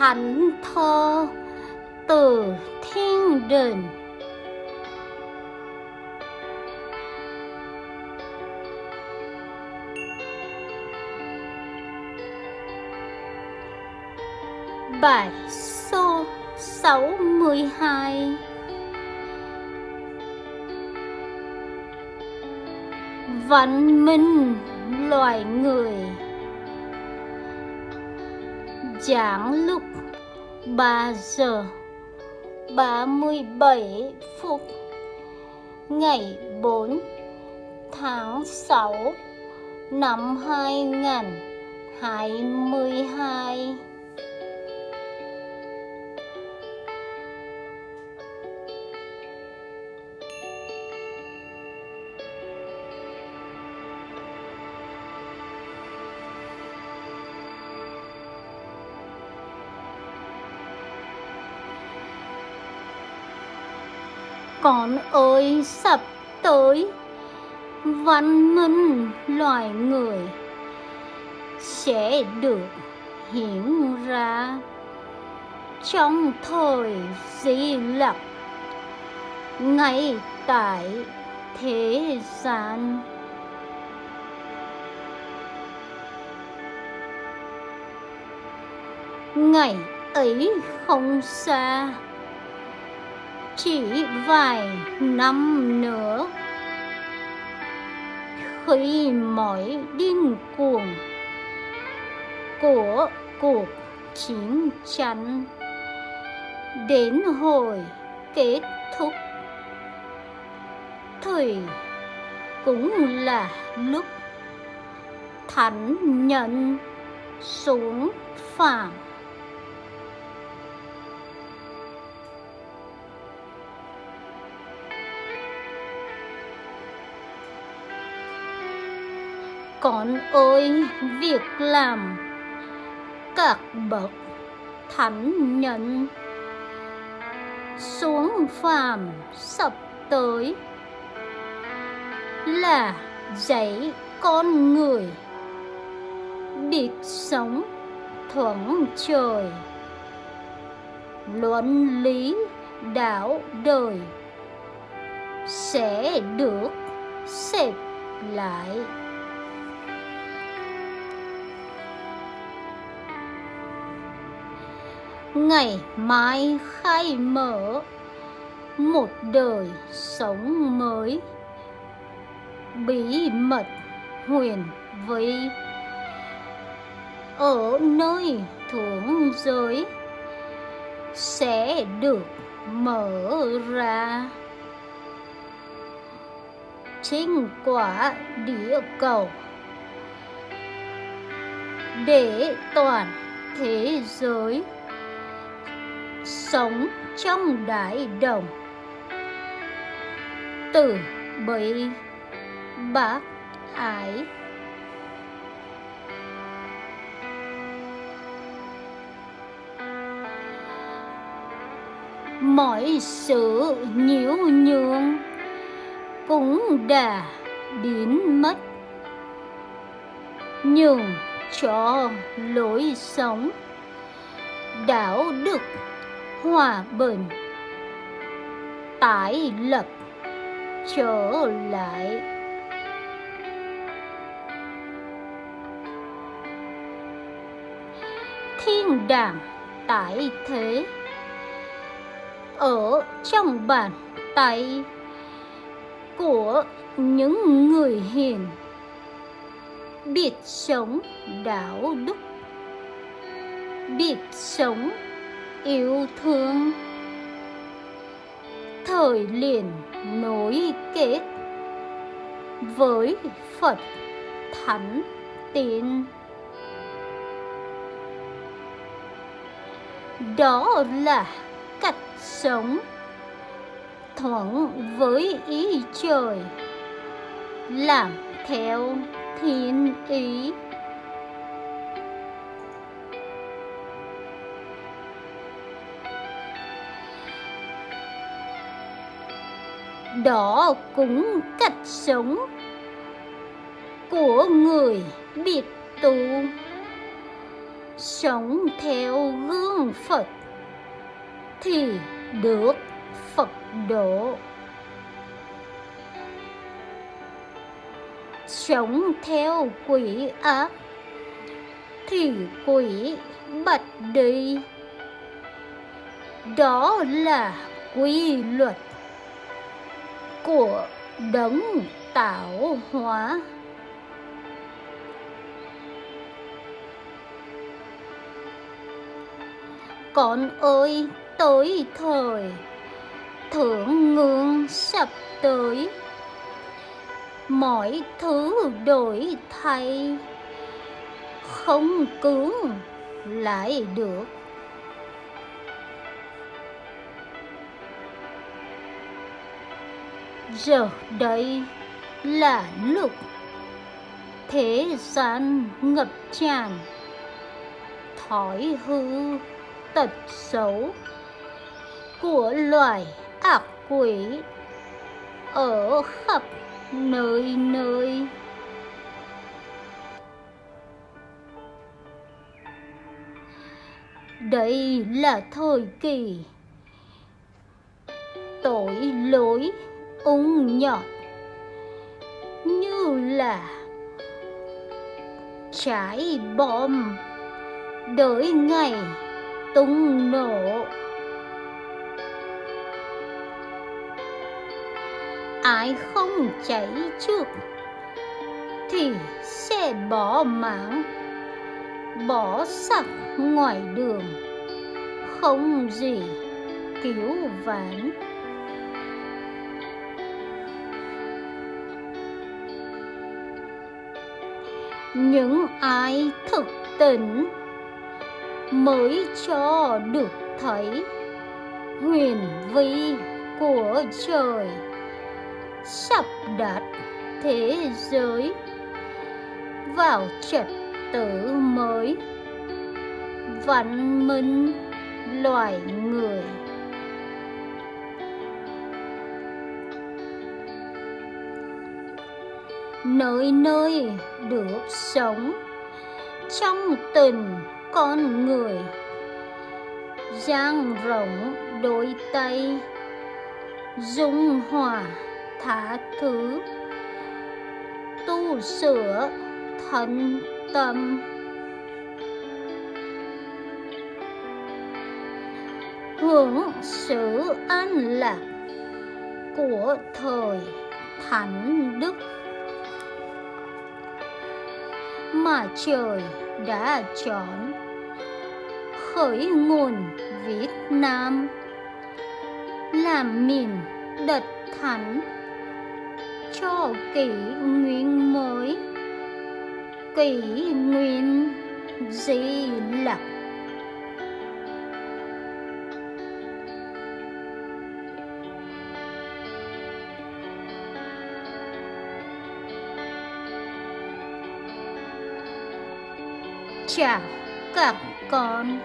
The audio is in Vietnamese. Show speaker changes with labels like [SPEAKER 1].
[SPEAKER 1] thánh thơ từ thiên đình. Bài số 62 Văn minh loài người. Giảng lúc 3 giờ 37 phút Ngày 4 tháng 6 năm 2022 Con ơi, sắp tới. Văn minh loài người Sẽ được hiện ra Trong thời di lặc Ngay tại thế gian. Ngày ấy không xa chỉ vài năm nữa. Khi mọi điên cuồng của cuộc chiến tranh đến hồi kết thúc, thì cũng là lúc thánh nhân xuống phàm. Con ơi, việc làm. Các bậc thánh nhân xuống phàm sắp tới là dạy con người biết sống thuận trời luận lý đạo đời sẽ được xếp lại. Ngày mai khai mở. Một đời sống mới. Bí mật huyền vi ở nơi thượng giới sẽ được mở ra. Trên quả địa cầu. Để toàn thế giới sống trong đại đồng. Từ bi, bác ái mọi sự nhiễu nhường cũng đã biến mất. Nhường cho lối sống đạo đức hòa bình. Tái lập, trở lại. Thiên đàng tại thế, ở trong bàn tay của những người hiền. Biết sống đạo đức, biết sống yêu thương thời liền nối kết với Phật Thánh Tiên. Đó là cách sống thuận với ý trời, làm theo thiên ý. Đó cũng cách sống của người biệt tu sống theo gương phật thì được phật độ. Sống theo quỷ ác thì quỷ bật đi. Đó là quy luật của đấng tạo hóa. Con ơi, tới thời thượng ngương sắp tới. Mọi thứ đổi thay, không cứu lại được. Giờ đây là lúc thế gian ngập tràn, thói hư tật xấu của loài ác quỷ ở khắp nơi nơi. Đây là thời kỳ tội lỗi ung nhọt. Như là trái bom đợi ngày tung nổ. Ai không cháy trước thì sẽ bỏ mạng, bỏ sặc ngoài đường. Không gì cứu vãn. Những ai thực tỉnh mới cho được thấy huyền vi của trời sắp đặt thế giới vào trật tự mới. Văn minh loài người nơi nơi được sống. Trong tình con người dang rộng đôi tay, dung hòa thả thứ. Tu sửa thân tâm. Hưởng sự an lạc của thời thánh đức. Mà trời đã chọn. Khởi nguồn Việt Nam. Làm miền đất thánh. Cho kỷ nguyên mới. Kỷ nguyên di lặc. Chào các con.